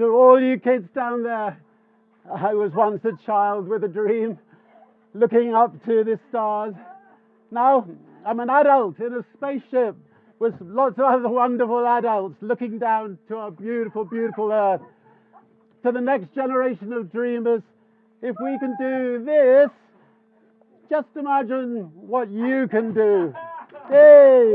To all you kids down there, I was once a child with a dream, looking up to the stars. Now I'm an adult in a spaceship with lots of other wonderful adults looking down to our beautiful, beautiful Earth. To the next generation of dreamers, if we can do this, just imagine what you can do. Hey!